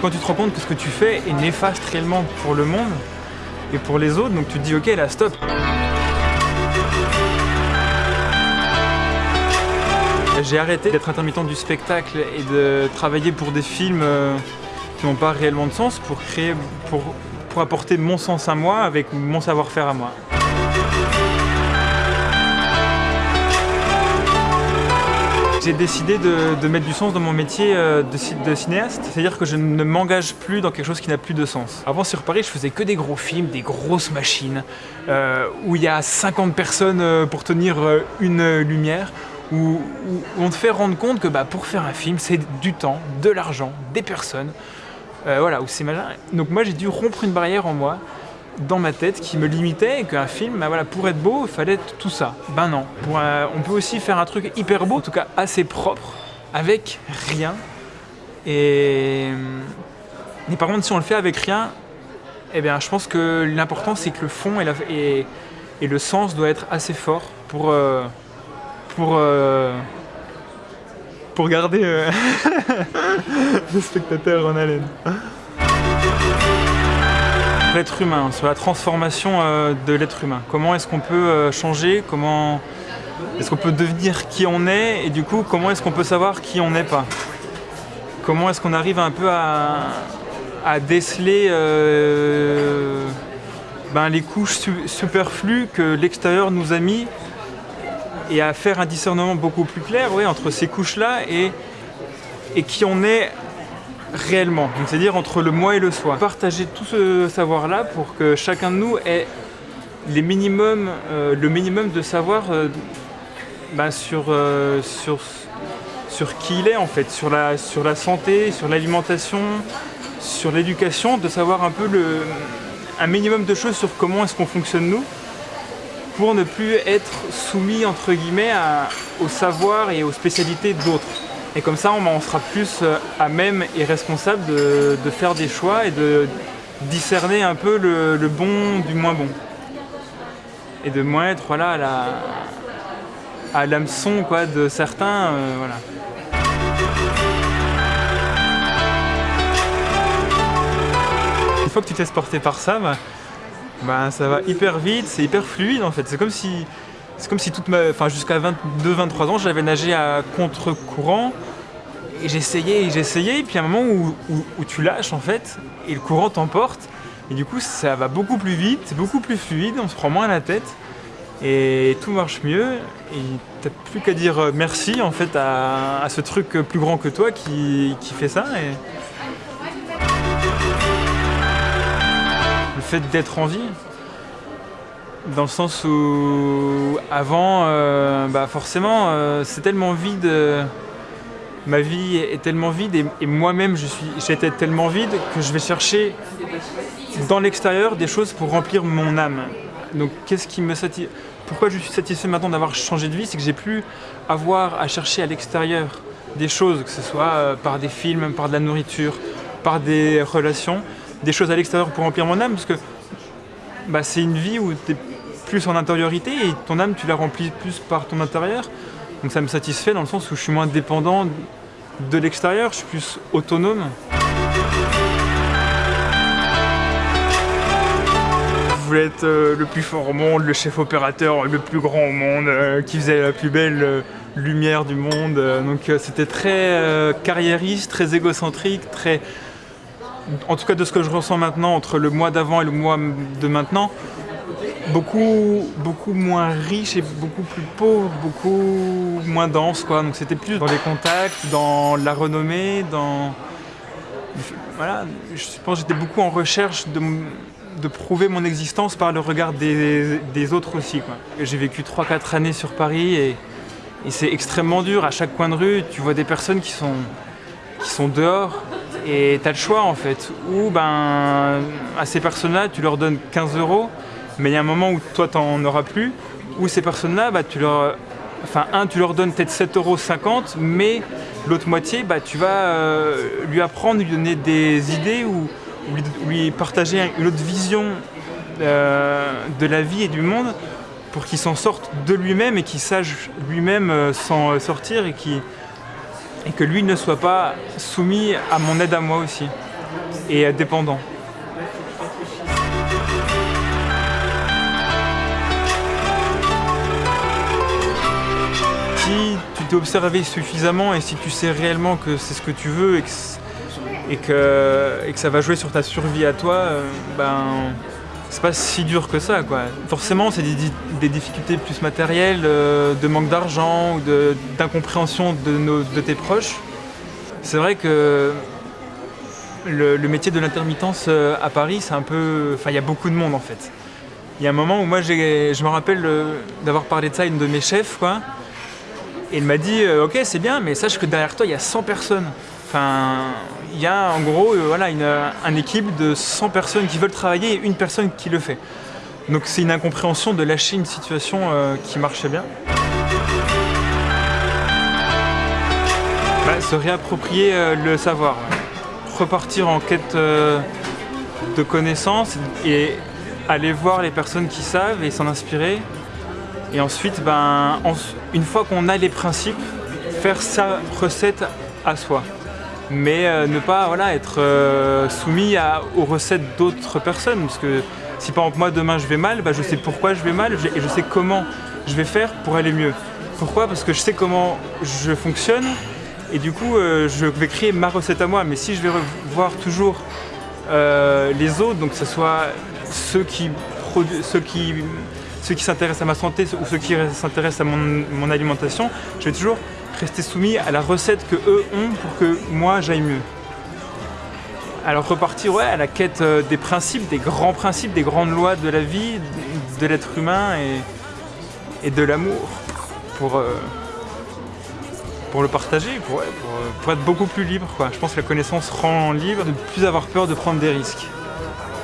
Quand tu te rends compte que ce que tu fais est néfaste réellement pour le monde et pour les autres, donc tu te dis ok là stop. J'ai arrêté d'être intermittent du spectacle et de travailler pour des films euh, qui n'ont pas réellement de sens pour créer, pour, pour apporter mon sens à moi avec mon savoir-faire à moi. J'ai décidé de, mettre du sens dans mon métier euh, de, cinéaste, c'est-à-dire que je ne m'engage plus dans quelque chose qui n'a plus de sens. Avant sur Paris, je faisais que des gros films, des grosses machines, euh, où il y a 50 personnes euh, pour tenir une lumière, où, on te fait rendre compte que bah, pour faire un film, c'est du temps, de l'argent, des personnes, voilà, où c'est Donc moi j'ai dû rompre une barrière en moi, dans ma tête qui me limitait et qu'un film, bah voilà, pour être beau, il fallait tout ça. Ben non. on peut aussi faire un truc hyper beau, en tout cas assez propre, avec rien. Et, mais par contre, si on le fait avec rien, eh bien, je pense que l'important, c'est que le fond et, le sens doit être assez fort pour, euh, pour, euh, pour garder euh, le spectateur en haleine l'être humain, sur la transformation euh, de l'être humain. Comment est-ce qu'on peut euh, changer? Comment est-ce qu'on peut devenir qui on est? Et du coup, comment est-ce qu'on peut savoir qui on n'est pas? Comment est-ce qu'on arrive un peu à, déceler euh, ben, les couches superflues que l'extérieur nous a mis et à faire un discernement beaucoup plus clair entre ces couches-là et, et qui on est réellement, c'est-à-dire entre le moi et le soi. Partager tout ce savoir-là pour que chacun de nous ait les minimums, euh, le minimum de savoir euh, bah, sur, euh, sur, sur qui il est en fait, sur la, sur la santé, sur l'alimentation, sur l'éducation, de savoir un peu le, un minimum de choses sur comment est-ce qu'on fonctionne nous pour ne plus être soumis entre guillemets au savoir et aux spécialités d'autres. Et comme ça, on, sera plus euh, à même et responsable de, faire des choix et de discerner un peu le, bon du moins bon. Et de moins être voilà, à l'hameçon quoi, de certains. Euh, voilà. Une fois que tu t'es porter par ça, bah, bah, ça va hyper vite, c'est hyper fluide en fait. C'est comme si c'est comme si toute ma, enfin jusqu'à 22-23 ans, j'avais nagé à contre-courant. Et j'essayais et j'essayais, et puis à un moment où, tu lâches en fait, et le courant t'emporte, et du coup ça va beaucoup plus vite, c'est beaucoup plus fluide, on se prend moins la tête, et tout marche mieux, et t'as plus qu'à dire merci en fait à, ce truc plus grand que toi qui, fait ça. Le fait d'être en vie, dans le sens où avant, euh, bah forcément, euh, c'est tellement vide, euh, ma vie est tellement vide et, moi-même j'étais tellement vide que je vais chercher dans l'extérieur des choses pour remplir mon âme. Donc qu'est-ce qui me satisfait Pourquoi je suis satisfait maintenant d'avoir changé de vie? C'est que j'ai plus avoir à chercher à l'extérieur des choses, que ce soit par des films, par de la nourriture, par des relations, des choses à l'extérieur pour remplir mon âme, parce que bah, c'est une vie où tu plus en intériorité et ton âme tu la remplis plus par ton intérieur. Donc ça me satisfait dans le sens où je suis moins dépendant de l'extérieur, je suis plus autonome. Je voulais être euh, le plus fort au monde, le chef opérateur le plus grand au monde, euh, qui faisait la plus belle euh, lumière du monde. donc c'était très carriériste, très égocentrique, très... En tout cas de ce que je ressens maintenant entre le mois d'avant et le mois de maintenant, beaucoup, beaucoup moins riche et beaucoup plus pauvre, beaucoup moins dense. Quoi. Donc c'était plus dans les contacts, dans la renommée, dans... Voilà, je pense que j'étais beaucoup en recherche de, de, prouver mon existence par le regard des, des autres aussi. J'ai vécu 3-4 années sur Paris et, et c'est extrêmement dur. À chaque coin de rue, tu vois des personnes qui sont, qui sont dehors et tu as le choix en fait. Ou ben, à ces personnes-là, tu leur donnes 15 euros mais il y a un moment où toi t'en auras plus, où ces personnes-là, bah, tu leur, enfin un, tu leur donnes peut-être 7,50€, mais l'autre moitié, bah, tu vas euh, lui apprendre, lui donner des idées ou, lui, partager une autre vision euh, de la vie et du monde pour qu'il s'en sorte de lui-même et qu'il sache lui-même euh, s'en sortir et, et que lui ne soit pas soumis à mon aide à moi aussi. et dépendant. Si tu t'es observé suffisamment et si tu sais réellement que c'est ce que tu veux et que, ça va jouer sur ta survie à toi, euh, ben c'est pas si dur que ça quoi. Forcément c'est des, difficultés plus matérielles, euh, de manque d'argent ou d'incompréhension de, tes proches. C'est vrai que le, le métier de l'intermittence euh, à Paris c'est un peu... Enfin il y a beaucoup de monde en fait. Il y a un moment où moi je me rappelle d'avoir parlé de ça à une de mes chefs quoi. Et il m'a dit euh, ok c'est bien mais sache que derrière toi il y a 100 personnes. Enfin, il y a en gros euh, voilà, une, une, équipe de 100 personnes qui veulent travailler et une personne qui le fait. Donc c'est une incompréhension de lâcher une situation euh, qui marchait bien. Bah, se réapproprier euh, le savoir, repartir en quête euh, de connaissances et aller voir les personnes qui savent et s'en inspirer. Et ensuite, ben, une fois qu'on a les principes, faire sa recette à soi mais euh, ne pas voilà, être euh, soumis aux recettes d'autres personnes. Parce que si par exemple moi demain je vais mal, bah, je sais pourquoi je vais mal et je sais comment je vais faire pour aller mieux. Pourquoi? Parce que je sais comment je fonctionne et du coup euh, je vais créer ma recette à moi. Mais si je vais voir toujours les autres, donc que ce soit ceux qui, ceux qui, ceux qui s'intéressent à ma santé ou ceux qui s'intéressent à mon, alimentation, je vais toujours rester soumis à la recette que eux ont pour que moi j'aille mieux. Alors repartir ouais, à la quête euh, des principes, des grands principes, des grandes lois de la vie, de l'être humain et, de l'amour pour, euh, pour le partager, pour, pour, être beaucoup plus libre. Je pense que la connaissance rend libre, de ne plus avoir peur de prendre des risques.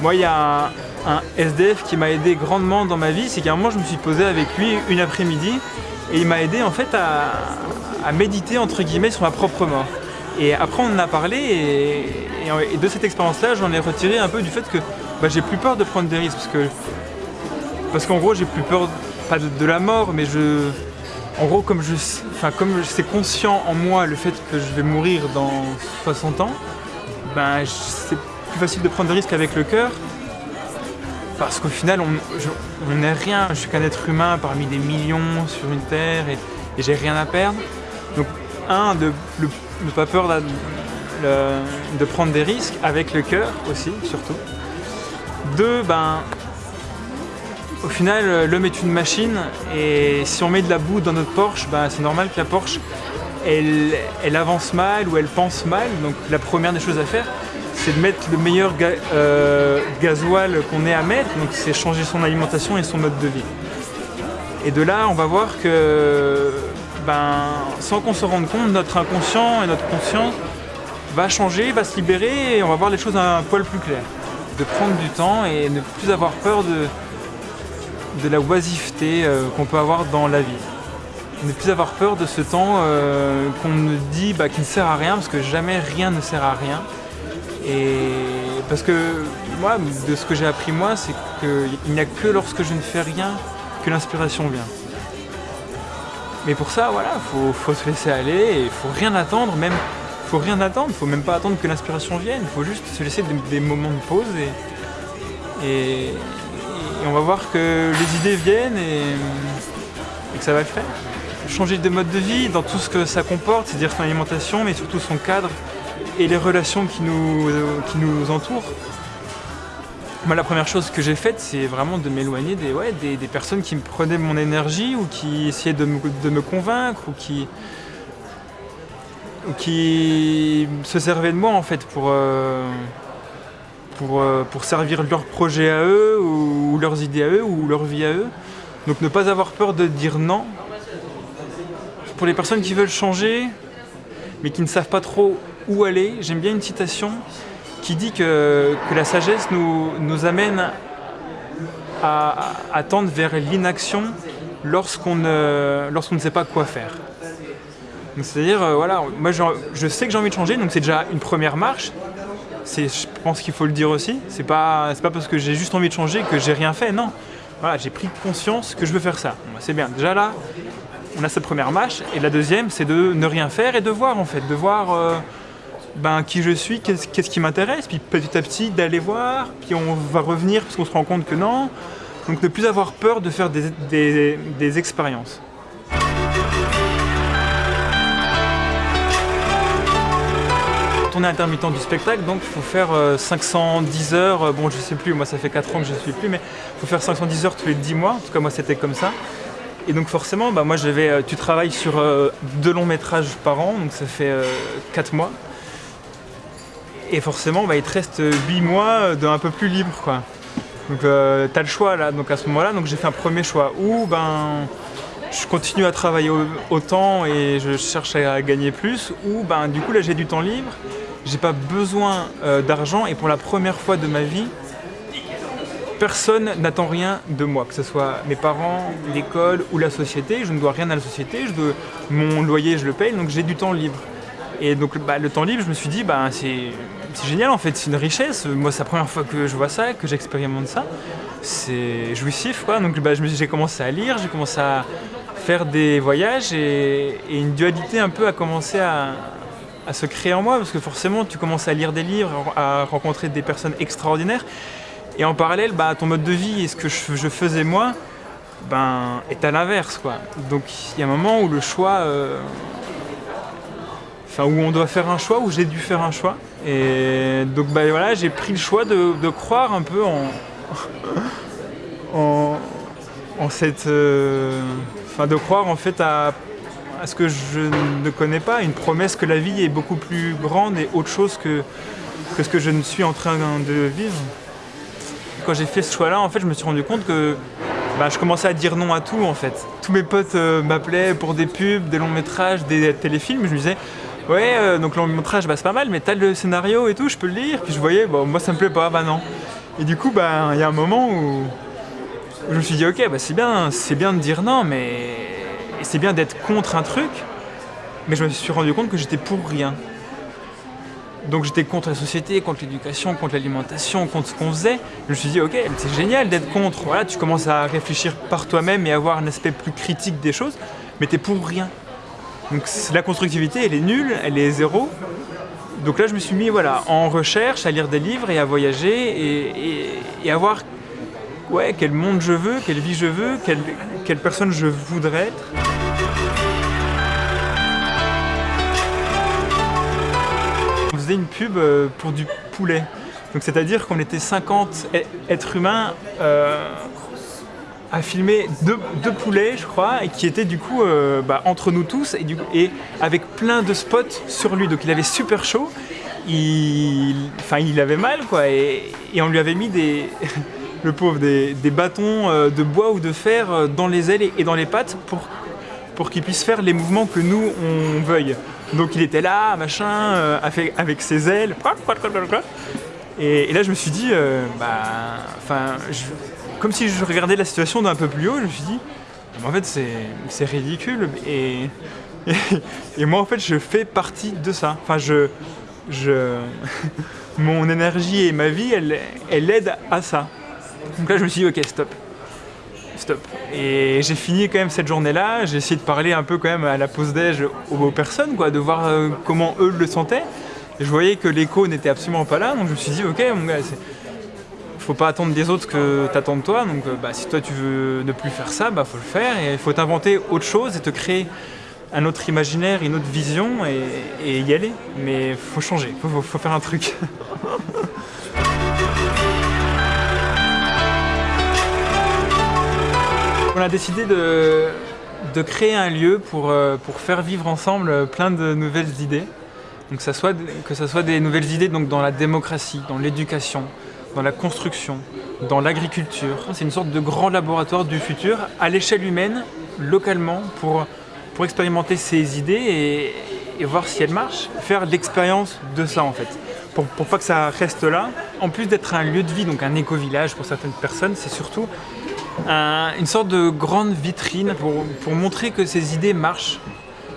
Moi, il y a un, un SDF qui m'a aidé grandement dans ma vie, c'est qu'à un moment, je me suis posé avec lui une après-midi et il m'a aidé en fait à, méditer entre guillemets sur ma propre mort. Et après on en a parlé et, de cette expérience-là j'en ai retiré un peu du fait que bah, j'ai plus peur de prendre des risques parce que parce qu'en gros j'ai plus peur pas de, la mort mais je en gros comme je enfin comme c'est conscient en moi le fait que je vais mourir dans 60 ans ben c'est plus facile de prendre des risques avec le cœur parce qu'au final on n'est rien je suis qu'un être humain parmi des millions sur une terre et j'ai rien à perdre donc, un, de ne pas peur de, prendre des risques avec le cœur aussi, surtout. Deux, ben, au final, l'homme est une machine et si on met de la boue dans notre Porsche, ben, c'est normal que la Porsche, elle, elle, avance mal ou elle pense mal. Donc la première des choses à faire, c'est de mettre le meilleur euh, gasoil qu'on ait à mettre. Donc c'est changer son alimentation et son mode de vie. Et de là, on va voir que ben, sans qu'on se rende compte, notre inconscient et notre conscience va changer, va se libérer et on va voir les choses un poil plus clair. De prendre du temps et ne plus avoir peur de, de la oisiveté euh, qu'on peut avoir dans la vie. Ne plus avoir peur de ce temps euh, qu'on nous dit bah, qui ne sert à rien, parce que jamais rien ne sert à rien. Et parce que moi, de ce que j'ai appris moi, c'est qu'il n'y a que lorsque je ne fais rien que l'inspiration vient. Mais pour ça, voilà, faut, faut se laisser aller et faut rien attendre, même faut rien attendre, faut même pas attendre que l'inspiration vienne, faut juste se laisser des, moments de pause et, on va voir que les idées viennent et, que ça va le faire. Changer de mode de vie dans tout ce que ça comporte, c'est-à-dire son alimentation, mais surtout son cadre et les relations qui nous, qui nous entourent. Moi, la première chose que j'ai faite, c'est vraiment de m'éloigner des, ouais, des, personnes qui me prenaient mon énergie ou qui essayaient de me, convaincre ou qui, qui se servaient de moi en fait pour, euh, pour, euh, pour servir leur projet à eux ou, ou leurs idées à eux ou leur vie à eux. Donc ne pas avoir peur de dire non. Pour les personnes qui veulent changer, mais qui ne savent pas trop où aller, j'aime bien une citation qui dit que, la sagesse nous, nous amène à, tendre vers l'inaction lorsqu'on ne, lorsqu'on ne sait pas quoi faire. C'est-à-dire, euh, voilà, moi je, sais que j'ai envie de changer, donc c'est déjà une première marche. Je pense qu'il faut le dire aussi. C'est pas, pas parce que j'ai juste envie de changer que j'ai rien fait, non. Voilà, j'ai pris conscience que je veux faire ça. Bah, c'est bien. Déjà là, on a cette première marche. Et la deuxième, c'est de ne rien faire et de voir en fait, de voir... Euh, ben, qui je suis, qu'est-ce qui m'intéresse, puis petit à petit d'aller voir, puis on va revenir parce qu'on se rend compte que non. Donc ne plus avoir peur de faire des, expériences. On est intermittent du spectacle, donc il faut faire euh, 510 heures. euh, Bon, je sais plus, moi ça fait 4 ans que je suis plus, mais il faut faire 510 heures tous les 10 mois. En tout cas, moi c'était comme ça. Et donc forcément, bah, moi je vais, euh, tu travailles sur euh, deux longs métrages par an, donc ça fait 4 mois. Et forcément, bah, il te reste 8 mois euh, d'un peu plus libre. Quoi. Donc tu as le choix là, donc à ce moment-là, donc j'ai fait un premier choix où ben, je continue à travailler au- autant et je cherche à gagner plus, ou ben, du coup là j'ai du temps libre, j'ai pas besoin euh, d'argent et pour la première fois de ma vie, personne n'attend rien de moi, que ce soit mes parents, l'école ou la société. Je ne dois rien à la société, je dois, mon loyer je le paye, donc j'ai du temps libre. Et donc bah, le temps libre, je me suis dit, bah, c'est c'est génial en fait, c'est une richesse. Moi, c'est la première fois que je vois ça, que j'expérimente ça. C'est jouissif quoi. Donc bah, j'ai commencé à lire, j'ai commencé à faire des voyages et, une dualité un peu a commencé à, se créer en moi parce que forcément tu commences à lire des livres, à rencontrer des personnes extraordinaires et en parallèle bah, ton mode de vie et ce que je, je faisais moi ben, est à l'inverse quoi. Donc il y a un moment où le choix, euh, enfin où on doit faire un choix, où j'ai dû faire un choix et donc bah, j'ai pris le choix de, croire un peu en cette, euh, de croire en fait à, ce que je ne connais pas, une promesse que la vie est beaucoup plus grande et autre chose que, que ce que je ne suis en train de vivre. Quand j'ai fait ce choix-là, en fait, je me suis rendu compte que bah, je commençais à dire non à tout en fait. Tous mes potes euh, m'appelaient pour des pubs, des longs métrages, des téléfilms. Je me disais, ouais, euh, donc le long métrage, bah, c'est pas mal, mais t'as le scénario et tout, je peux le lire. Puis je voyais, bon, moi ça me plaît pas, bah non. Et du coup, bah, il y a un moment où, je me suis dit, ok, bah, c'est bien, c'est bien de dire non, mais c'est bien d'être contre un truc. Mais je me suis rendu compte que j'étais pour rien. Donc j'étais contre la société, contre l'éducation, contre l'alimentation, contre ce qu'on faisait. Je me suis dit, ok, c'est génial d'être contre. Voilà, tu commences à réfléchir par toi-même et avoir un aspect plus critique des choses, mais t'es pour rien. Donc la constructivité, elle est nulle, elle est zéro. Donc là, je me suis mis voilà, en recherche, à lire des livres et à voyager et, à voir ouais, quel monde je veux, quelle vie je veux, quelle, quelle personne je voudrais être. On faisait une pub euh, pour du poulet. Donc c'est-à-dire qu'on était 50 ê- êtres humains euh, à filmer deux, poulets, je crois, et qui étaient du coup euh, bah, entre nous tous et, avec plein de spots sur lui. Donc il avait super chaud. Il, enfin, il avait mal quoi, et, on lui avait mis des, le pauvre, des, bâtons euh, de bois ou de fer euh, dans les ailes et- dans les pattes pour pour qu'il puisse faire les mouvements que nous on veuille. Donc il était là, machin, avec, ses ailes. Et, et là je me suis dit, bah, enfin, je- comme si je regardais la situation d'un peu plus haut, je me suis dit, en fait c'est ridicule. Et, moi en fait je fais partie de ça. Enfin je, je, mon énergie et ma vie, elle, elle aide à ça. Donc là je me suis dit, ok stop stop. Et j'ai fini quand même cette journée-là, j'ai essayé de parler un peu quand même à la pause déj aux, personnes, quoi, de voir euh, comment eux le sentaient. Je voyais que l'écho n'était absolument pas là, donc je me suis dit, ok mon gars, c'est- faut pas attendre des autres que t'attends de toi, donc euh, bah, si toi tu veux ne plus faire ça, bah faut le faire, et il faut t'inventer autre chose et te créer un autre imaginaire, une autre vision, et, y aller. Mais faut changer, faut, faut- faire un truc. On a décidé de, créer un lieu pour, euh, pour faire vivre ensemble plein de nouvelles idées. Donc que ce soit des nouvelles idées dans la démocratie, dans l'éducation, dans la construction, dans l'agriculture. C'est une sorte de grand laboratoire du futur à l'échelle humaine, localement, pour, pour expérimenter ces idées et, voir si elles marchent. Faire l'expérience de ça en fait. Pour, pour pas que ça reste là. En plus d'être un lieu de vie, donc un éco-village pour certaines personnes, c'est surtout un- une sorte de grande vitrine pour, pour montrer que ces idées marchent.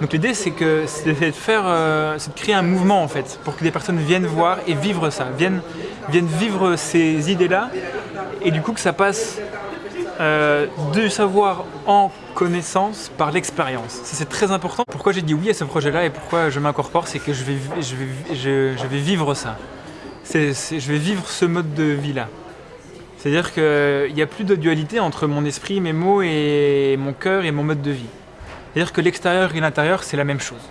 Donc l'idée c'est que c'est de faire, euh, c'est de créer un mouvement en fait, pour que des personnes viennent voir et vivre ça, viennent, viennent vivre ces idées-là, et du coup que ça passe euh, du savoir en connaissance par l'expérience. C'est très important. Pourquoi j'ai dit oui à ce projet-là et pourquoi je m'incorpore, c'est que je, vais vivre ça. je vais vivre ce mode de vie-là. C'est-à-dire qu'il n'y a plus de dualité entre mon esprit, mes mots et mon cœur et mon mode de vie. C'est-à-dire que l'extérieur et l'intérieur, c'est la même chose.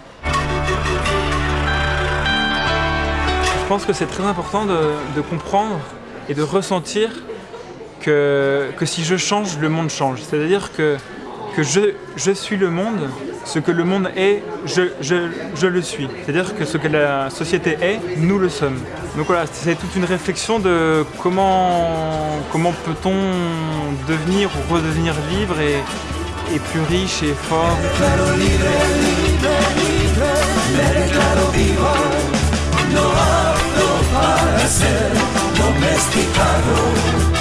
Je pense que c'est très important de, comprendre et de ressentir que, que si je change, le monde change. C'est-à-dire que que je, suis le monde, ce que le monde est, je, le suis. C'est-à-dire que ce que la société est, nous le sommes. Donc voilà, c'est toute une réflexion de comment, comment peut-on devenir ou redevenir libre et, et plus riche et fort. ser domesticado.